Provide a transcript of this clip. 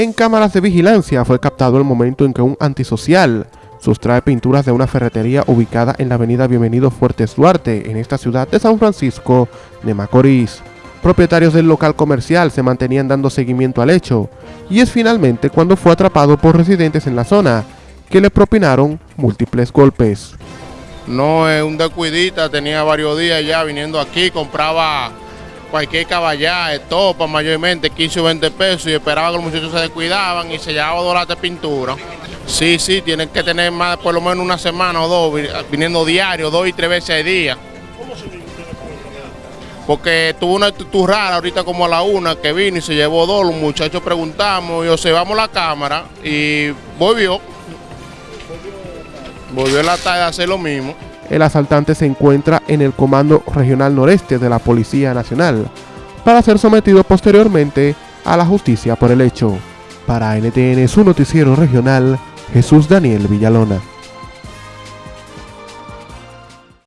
En cámaras de vigilancia fue captado el momento en que un antisocial sustrae pinturas de una ferretería ubicada en la avenida Bienvenido Fuertes Duarte, en esta ciudad de San Francisco de Macorís. Propietarios del local comercial se mantenían dando seguimiento al hecho, y es finalmente cuando fue atrapado por residentes en la zona, que le propinaron múltiples golpes. No es un descuidita, tenía varios días ya viniendo aquí, compraba cualquier caballá, estopa mayormente 15 o 20 pesos y esperaba que los muchachos se descuidaban y se llevaba dólares de pintura. Sí, sí, tienen que tener más, por lo menos una semana o dos, viniendo diario, dos y tres veces al día. ¿Cómo se Porque tuvo una actitud rara ahorita como a la una que vino y se llevó dos, los muchachos preguntamos y observamos la cámara y volvió. Volvió en la tarde a hacer lo mismo. El asaltante se encuentra en el Comando Regional Noreste de la Policía Nacional para ser sometido posteriormente a la justicia por el hecho. Para NTN, su noticiero regional, Jesús Daniel Villalona.